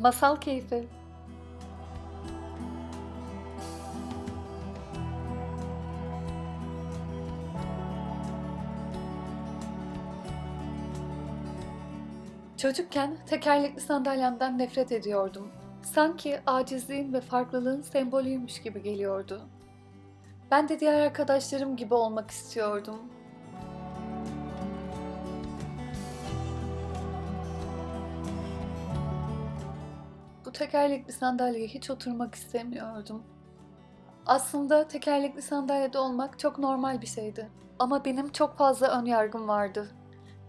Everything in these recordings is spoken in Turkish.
Masal keyfi. Çocukken tekerlekli sandalyemden nefret ediyordum. Sanki acizliğin ve farklılığın sembolüymüş gibi geliyordu. Ben de diğer arkadaşlarım gibi olmak istiyordum. Bu tekerlekli sandalyeye hiç oturmak istemiyordum. Aslında tekerlekli sandalyede olmak çok normal bir şeydi. Ama benim çok fazla ön yargım vardı.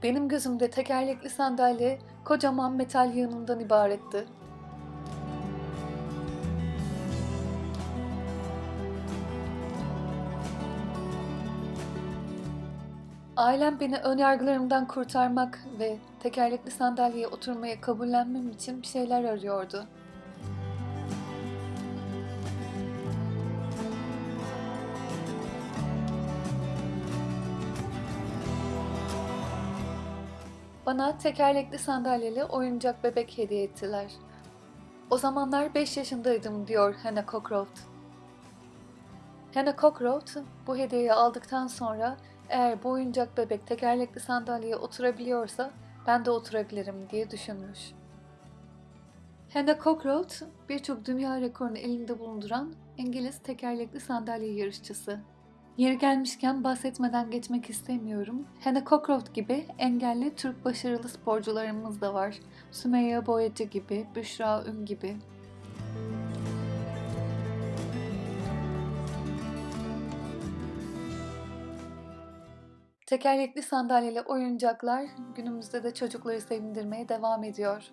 Benim gözümde tekerlekli sandalye kocaman metal yığınından ibaretti. Ailem beni önyargılarımdan kurtarmak ve tekerlekli sandalyeye oturmaya kabullenmem için bir şeyler arıyordu. Bana tekerlekli sandalyeli oyuncak bebek hediye ettiler. O zamanlar 5 yaşındaydım diyor Hannah Cockroft. Hannah Cockroft bu hediyeyi aldıktan sonra eğer bu oyuncak bebek tekerlekli sandalyeye oturabiliyorsa ben de oturabilirim diye düşünmüş. Hannah Cockroft birçok dünya rekorunu elinde bulunduran İngiliz tekerlekli sandalye yarışçısı. Yeri gelmişken bahsetmeden geçmek istemiyorum. Hannah Cockroft gibi engelli Türk başarılı sporcularımız da var. Sümeyye Boyacı gibi, Büşra Ün gibi. Tekerlekli sandalyeli oyuncaklar günümüzde de çocukları sevindirmeye devam ediyor.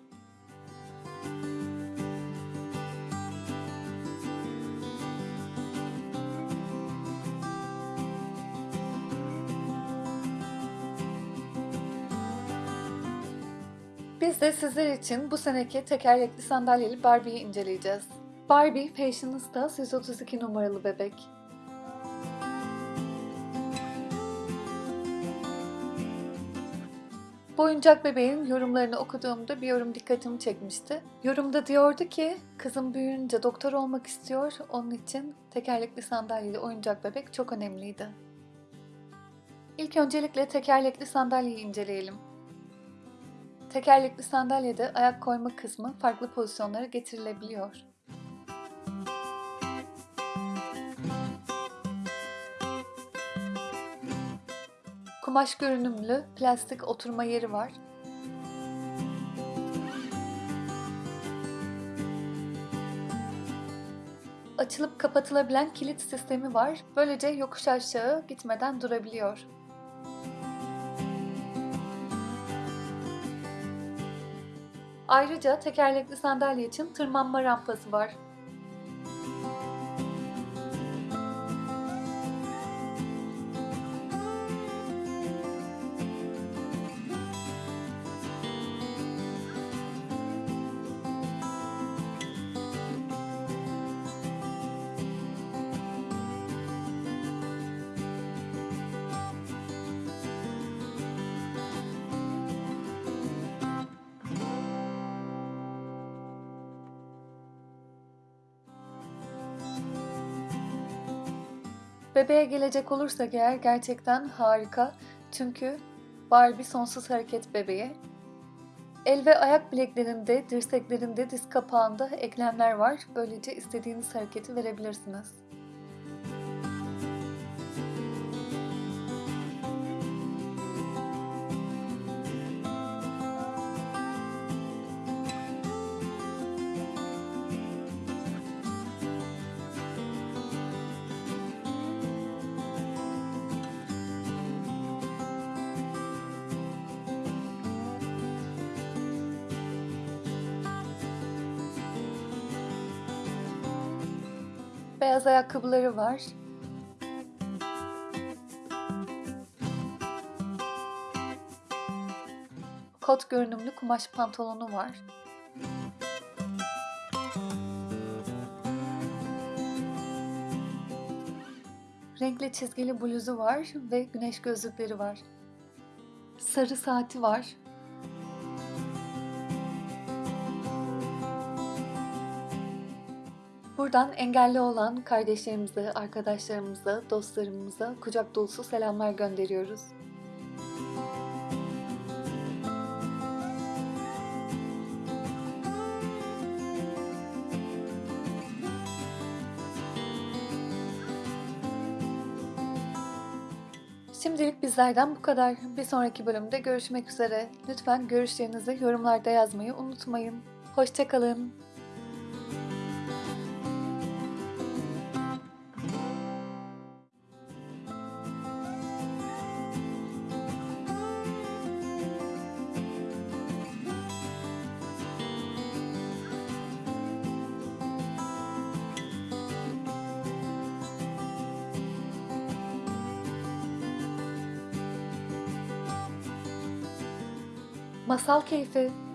Biz de sizler için bu seneki tekerlekli sandalyeli Barbie'yi inceleyeceğiz. Barbie Fashionista 132 numaralı bebek. Bu oyuncak bebeğin yorumlarını okuduğumda bir yorum dikkatimi çekmişti. Yorumda diyordu ki kızım büyüyünce doktor olmak istiyor, onun için tekerlekli sandalyeli oyuncak bebek çok önemliydi. İlk öncelikle tekerlekli sandalyeyi inceleyelim. Tekerlekli sandalyede ayak koyma kısmı farklı pozisyonlara getirilebiliyor. Kumaş görünümlü plastik oturma yeri var. Açılıp kapatılabilen kilit sistemi var. Böylece yokuş aşağı gitmeden durabiliyor. Ayrıca tekerlekli sandalye için tırmanma rampası var. Bebeğe gelecek olursak eğer gerçekten harika. Çünkü Barbie sonsuz hareket bebeği. El ve ayak bileklerinde, dirseklerinde, diz kapağında eklemler var. Böylece istediğiniz hareketi verebilirsiniz. Beyaz ayakkabıları var. Kot görünümlü kumaş pantolonu var. Renkli çizgili bluzu var ve güneş gözlükleri var. Sarı saati var. Buradan engelli olan kardeşlerimize, arkadaşlarımıza, dostlarımıza kucak dolusu selamlar gönderiyoruz. Şimdilik bizlerden bu kadar. Bir sonraki bölümde görüşmek üzere. Lütfen görüşlerinizi yorumlarda yazmayı unutmayın. Hoşçakalın. Masal Keyfi